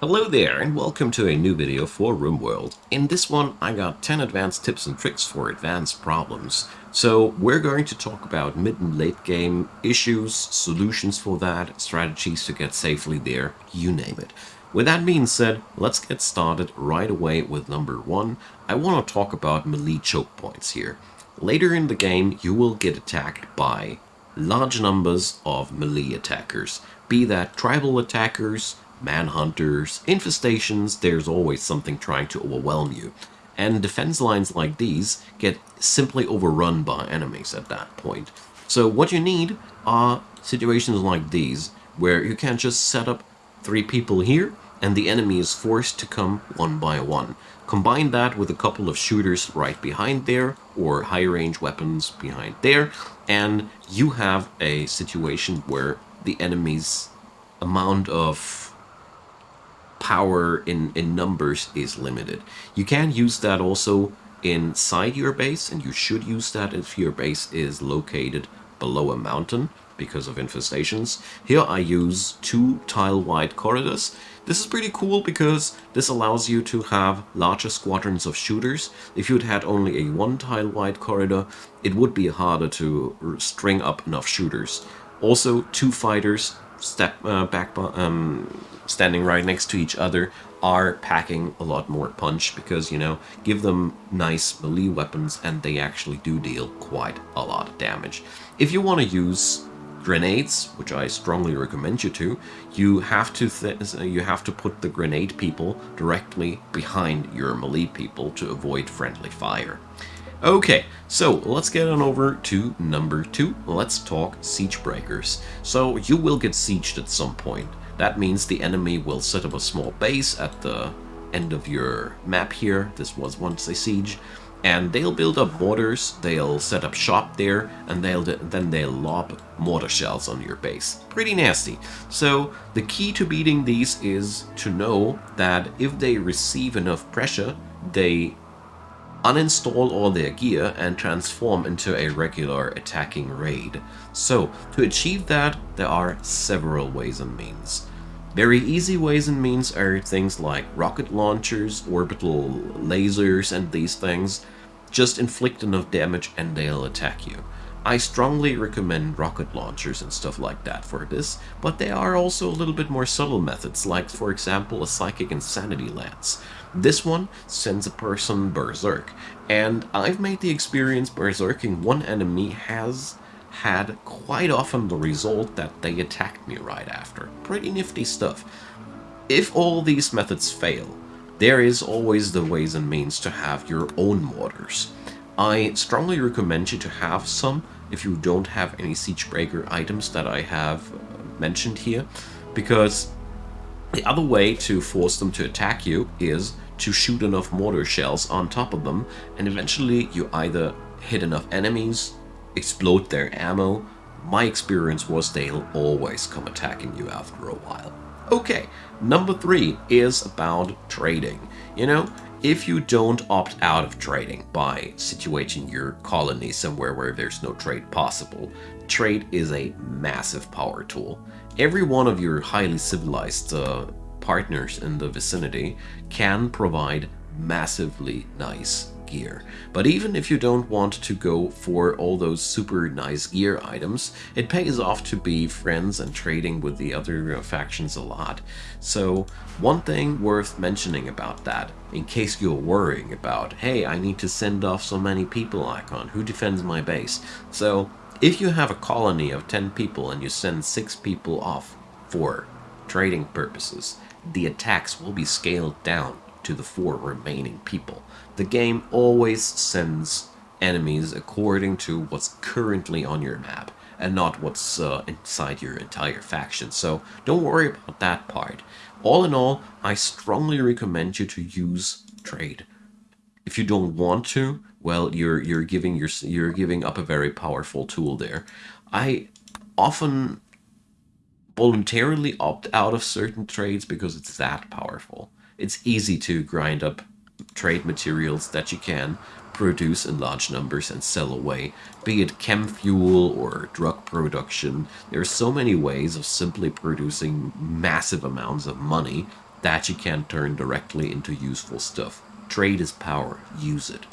Hello there and welcome to a new video for RimWorld. In this one I got 10 advanced tips and tricks for advanced problems. So we're going to talk about mid and late game issues, solutions for that, strategies to get safely there, you name it. With that being said, let's get started right away with number one. I want to talk about melee choke points here. Later in the game you will get attacked by large numbers of melee attackers, be that tribal attackers, manhunters, infestations, there's always something trying to overwhelm you. And defense lines like these get simply overrun by enemies at that point. So what you need are situations like these, where you can't just set up three people here, and the enemy is forced to come one by one. Combine that with a couple of shooters right behind there, or high-range weapons behind there, and you have a situation where the enemy's amount of power in, in numbers is limited. You can use that also inside your base, and you should use that if your base is located below a mountain because of infestations. Here I use two tile-wide corridors. This is pretty cool because this allows you to have larger squadrons of shooters. If you'd had only a one tile-wide corridor, it would be harder to string up enough shooters. Also, two fighters step uh, back um, standing right next to each other are packing a lot more punch because you know give them nice melee weapons and they actually do deal quite a lot of damage. If you want to use grenades which i strongly recommend you to you have to you have to put the grenade people directly behind your melee people to avoid friendly fire Okay, so let's get on over to number two. Let's talk siege breakers. So you will get sieged at some point. That means the enemy will set up a small base at the end of your map here. This was once a siege. And they'll build up mortars, they'll set up shop there, and they'll then they'll lob mortar shells on your base. Pretty nasty. So the key to beating these is to know that if they receive enough pressure, they uninstall all their gear and transform into a regular attacking raid. So, to achieve that, there are several ways and means. Very easy ways and means are things like rocket launchers, orbital lasers and these things. Just inflict enough damage and they'll attack you. I strongly recommend rocket launchers and stuff like that for this, but there are also a little bit more subtle methods, like for example a Psychic Insanity Lance. This one sends a person berserk, and I've made the experience berserking one enemy has had quite often the result that they attacked me right after. Pretty nifty stuff. If all these methods fail, there is always the ways and means to have your own mortars. I strongly recommend you to have some if you don't have any Siegebreaker items that I have uh, mentioned here, because the other way to force them to attack you is to shoot enough mortar shells on top of them, and eventually you either hit enough enemies, explode their ammo, my experience was they'll always come attacking you after a while. Okay, number three is about trading. You know, if you don't opt out of trading by situating your colony somewhere where there's no trade possible, trade is a massive power tool. Every one of your highly civilized uh, partners in the vicinity can provide massively nice gear. But even if you don't want to go for all those super nice gear items, it pays off to be friends and trading with the other uh, factions a lot. So one thing worth mentioning about that, in case you're worrying about, hey, I need to send off so many people icon, who defends my base? So if you have a colony of 10 people and you send 6 people off for trading purposes, the attacks will be scaled down to the four remaining people. The game always sends enemies according to what's currently on your map and not what's uh, inside your entire faction. So don't worry about that part. All in all, I strongly recommend you to use trade. If you don't want to, well, you're you're giving your you're giving up a very powerful tool there. I often voluntarily opt out of certain trades because it's that powerful it's easy to grind up trade materials that you can produce in large numbers and sell away, be it chem fuel or drug production. There are so many ways of simply producing massive amounts of money that you can turn directly into useful stuff. Trade is power, use it.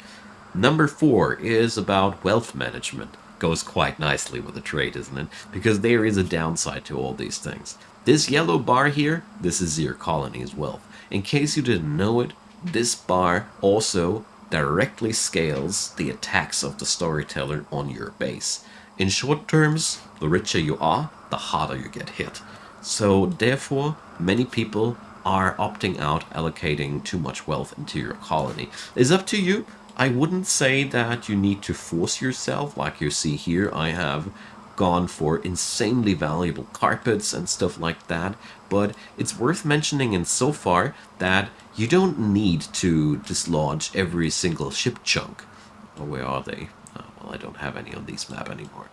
Number four is about wealth management. Goes quite nicely with the trade, isn't it? Because there is a downside to all these things. This yellow bar here, this is your colony's wealth. In case you didn't know it, this bar also directly scales the attacks of the storyteller on your base. In short terms, the richer you are, the harder you get hit. So therefore, many people are opting out allocating too much wealth into your colony. It's up to you. I wouldn't say that you need to force yourself like you see here. I have gone for insanely valuable carpets and stuff like that, but it's worth mentioning in so far that you don't need to dislodge every single ship chunk. Oh, where are they? Oh, well, I don't have any on this map anymore.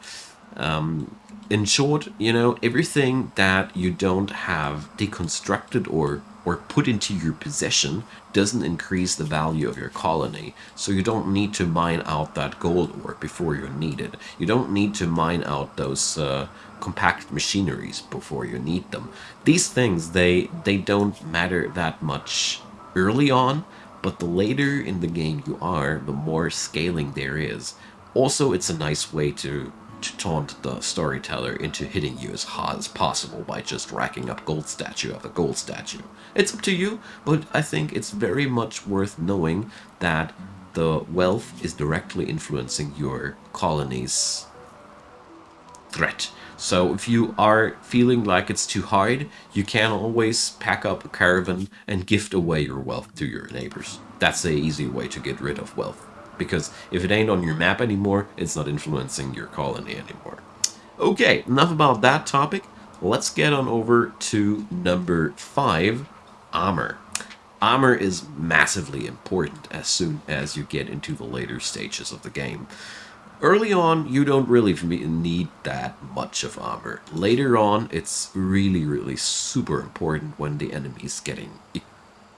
Um, in short, you know, everything that you don't have deconstructed or or put into your possession doesn't increase the value of your colony. So you don't need to mine out that gold ore before you need it. You don't need to mine out those uh, compact machineries before you need them. These things, they, they don't matter that much early on, but the later in the game you are, the more scaling there is. Also, it's a nice way to to taunt the storyteller into hitting you as hard as possible by just racking up gold statue after gold statue. It's up to you, but I think it's very much worth knowing that the wealth is directly influencing your colony's threat. So if you are feeling like it's too hard, you can always pack up a caravan and gift away your wealth to your neighbors. That's the easy way to get rid of wealth because if it ain't on your map anymore, it's not influencing your colony anymore. Okay, enough about that topic. Let's get on over to number five, armor. Armor is massively important as soon as you get into the later stages of the game. Early on, you don't really need that much of armor. Later on, it's really, really super important when the enemy is getting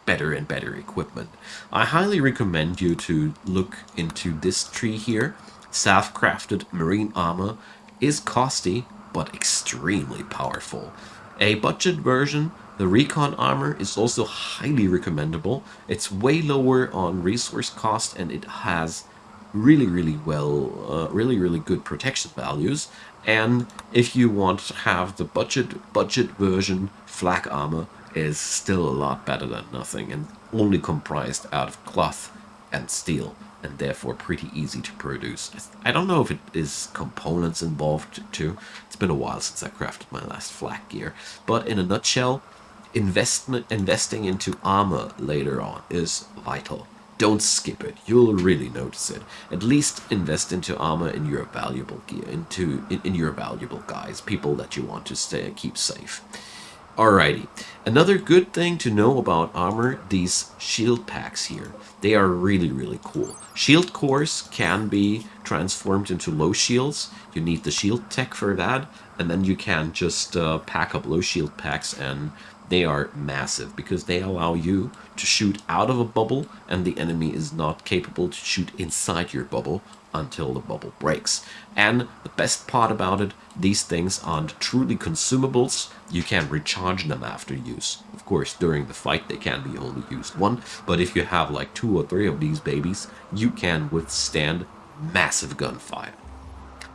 better and better equipment. I highly recommend you to look into this tree here. Self-crafted marine armor is costly but extremely powerful. A budget version, the recon armor is also highly recommendable. It's way lower on resource cost and it has really really well uh, really really good protection values and if you want to have the budget budget version flak armor is still a lot better than nothing and only comprised out of cloth and steel and therefore pretty easy to produce. I don't know if it is components involved too. It's been a while since I crafted my last flak gear. But in a nutshell, investment investing into armor later on is vital. Don't skip it. You'll really notice it. At least invest into armor in your valuable gear, into in, in your valuable guys, people that you want to stay keep safe. Alrighty, another good thing to know about armor, these shield packs here. They are really, really cool. Shield cores can be transformed into low shields. You need the shield tech for that, and then you can just uh, pack up low shield packs and they are massive because they allow you to shoot out of a bubble and the enemy is not capable to shoot inside your bubble until the bubble breaks. And the best part about it, these things aren't truly consumables. You can recharge them after use. Of course, during the fight they can be only used one, but if you have like two or three of these babies, you can withstand massive gunfire.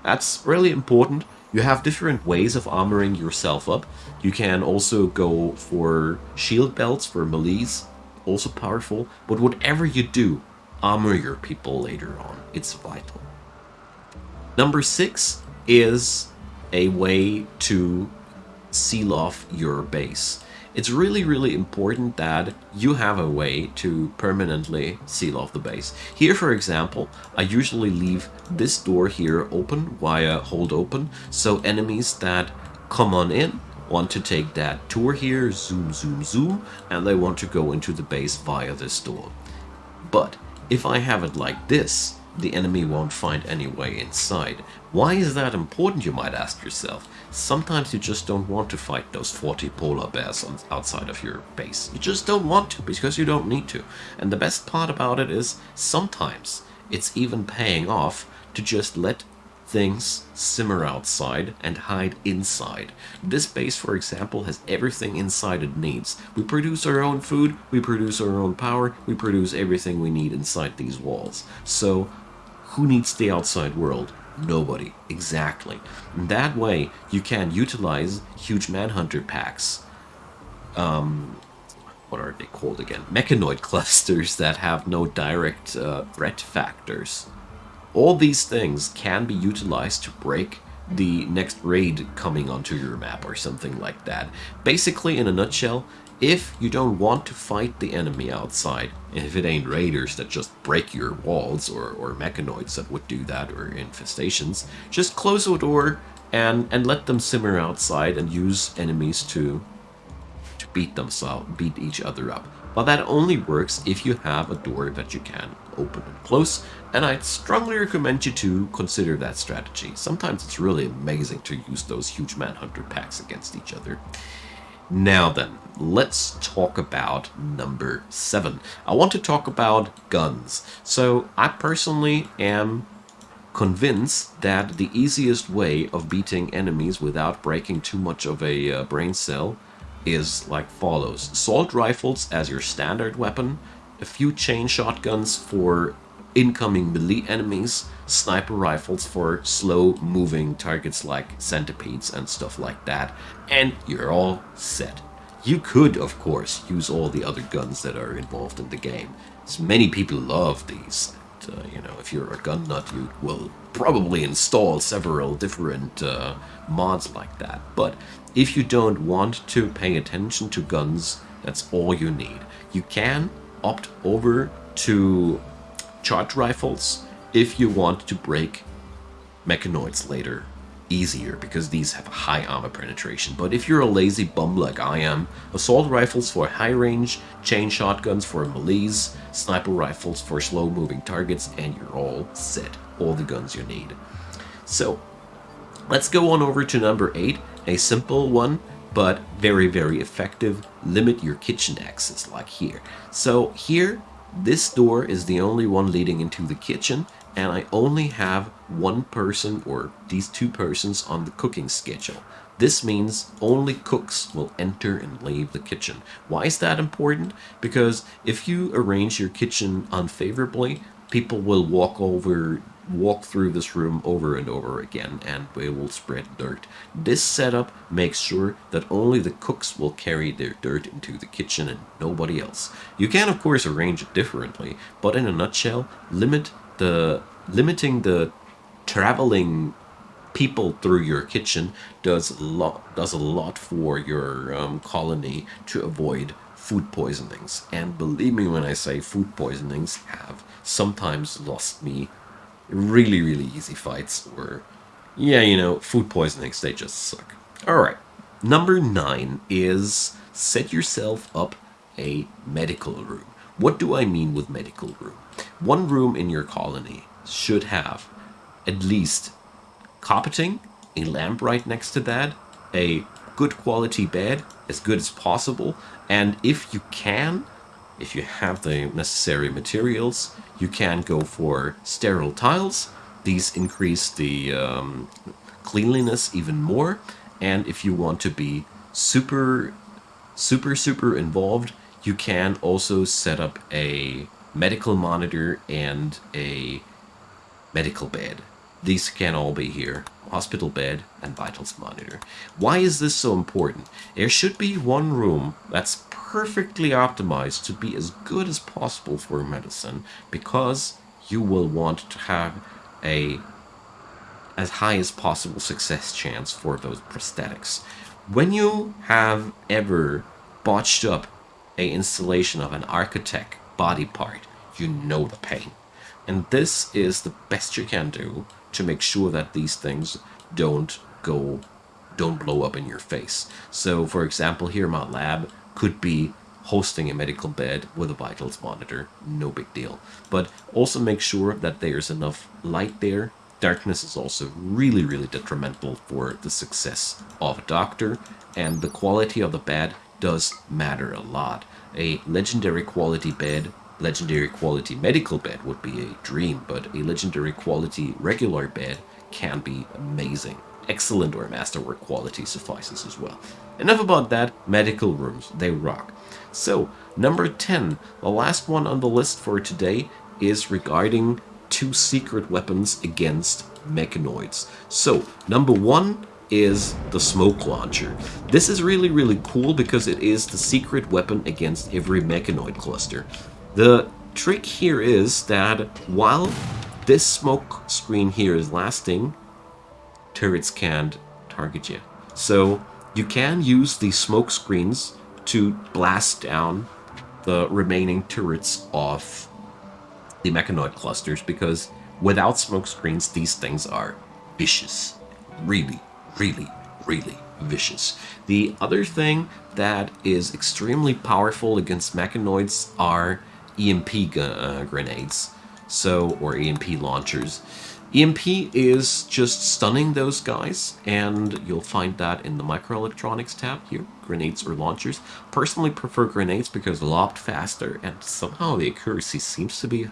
That's really important. You have different ways of armoring yourself up. You can also go for shield belts for melees, also powerful, but whatever you do, armor your people later on. It's vital. Number six is a way to seal off your base. It's really, really important that you have a way to permanently seal off the base. Here, for example, I usually leave this door here open via hold open, so enemies that come on in want to take that tour here, zoom, zoom, zoom, and they want to go into the base via this door. But if I have it like this, the enemy won't find any way inside. Why is that important, you might ask yourself? Sometimes you just don't want to fight those 40 polar bears on, outside of your base. You just don't want to, because you don't need to. And the best part about it is, sometimes it's even paying off to just let things simmer outside and hide inside. This base, for example, has everything inside it needs. We produce our own food, we produce our own power, we produce everything we need inside these walls. So, who needs the outside world? Nobody. Exactly. That way, you can utilize huge Manhunter packs. Um, what are they called again? Mechanoid clusters that have no direct uh, threat factors. All these things can be utilized to break the next raid coming onto your map or something like that. Basically, in a nutshell, if you don't want to fight the enemy outside, if it ain't raiders that just break your walls or, or mechanoids that would do that or infestations, just close the door and, and let them simmer outside and use enemies to to beat themselves, beat each other up. But that only works if you have a door that you can open and close, and I'd strongly recommend you to consider that strategy. Sometimes it's really amazing to use those huge Manhunter packs against each other. Now then, let's talk about number seven. I want to talk about guns. So I personally am convinced that the easiest way of beating enemies without breaking too much of a uh, brain cell is like follows. Assault rifles as your standard weapon, a few chain shotguns for incoming melee enemies, sniper rifles for slow moving targets like centipedes and stuff like that, and you're all set. You could, of course, use all the other guns that are involved in the game. As many people love these. And, uh, you know, if you're a gun nut, you will probably install several different uh, mods like that. But if you don't want to pay attention to guns, that's all you need. You can opt over to charge rifles if you want to break mechanoids later easier because these have high armor penetration. But if you're a lazy bum like I am, assault rifles for high range, chain shotguns for melees, sniper rifles for slow moving targets, and you're all set. All the guns you need. So let's go on over to number 8, a simple one but very very effective. Limit your kitchen access like here. So here this door is the only one leading into the kitchen and I only have one person or these two persons on the cooking schedule. This means only cooks will enter and leave the kitchen. Why is that important? Because if you arrange your kitchen unfavorably, people will walk over walk through this room over and over again and we will spread dirt. This setup makes sure that only the cooks will carry their dirt into the kitchen and nobody else. You can of course arrange it differently, but in a nutshell, limit the limiting the traveling people through your kitchen does a lot does a lot for your um, colony to avoid food poisonings. And believe me when I say food poisonings have sometimes lost me really, really easy fights or, yeah, you know, food poisonings, they just suck. Alright, number nine is set yourself up a medical room. What do I mean with medical room? One room in your colony should have at least carpeting, a lamp right next to that, a good quality bed, as good as possible, and if you can, if you have the necessary materials, you can go for sterile tiles. These increase the um, cleanliness even more. And if you want to be super, super, super involved, you can also set up a medical monitor and a medical bed. These can all be here. Hospital bed and vitals monitor. Why is this so important? There should be one room that's perfectly optimized to be as good as possible for medicine because you will want to have a as high as possible success chance for those prosthetics. When you have ever botched up a installation of an archotech body part, you know the pain. And this is the best you can do to make sure that these things don't go don't blow up in your face. So for example here my lab could be hosting a medical bed with a vitals monitor, no big deal. But also make sure that there's enough light there. Darkness is also really, really detrimental for the success of a doctor, and the quality of the bed does matter a lot. A legendary quality bed, legendary quality medical bed would be a dream, but a legendary quality regular bed can be amazing. Excellent or masterwork quality suffices as well. Enough about that, medical rooms, they rock. So, number 10, the last one on the list for today is regarding two secret weapons against mechanoids. So, number one is the smoke launcher. This is really, really cool because it is the secret weapon against every mechanoid cluster. The trick here is that while this smoke screen here is lasting, turrets can't target you. So you can use these smoke screens to blast down the remaining turrets of the mechanoid clusters because without smoke screens, these things are vicious. Really, really, really vicious. The other thing that is extremely powerful against mechanoids are EMP uh, grenades, so or EMP launchers. EMP is just stunning those guys, and you'll find that in the microelectronics tab here, grenades or launchers. Personally prefer grenades because lobbed faster, and somehow the accuracy seems to be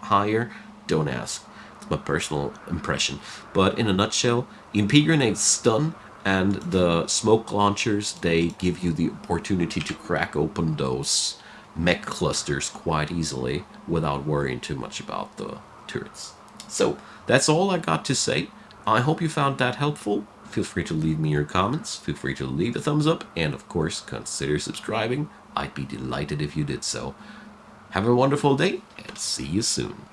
higher. Don't ask. It's my personal impression. But in a nutshell, EMP grenades stun, and the smoke launchers, they give you the opportunity to crack open those mech clusters quite easily without worrying too much about the turrets. So, that's all I got to say. I hope you found that helpful. Feel free to leave me your comments, feel free to leave a thumbs up, and of course, consider subscribing. I'd be delighted if you did so. Have a wonderful day, and see you soon.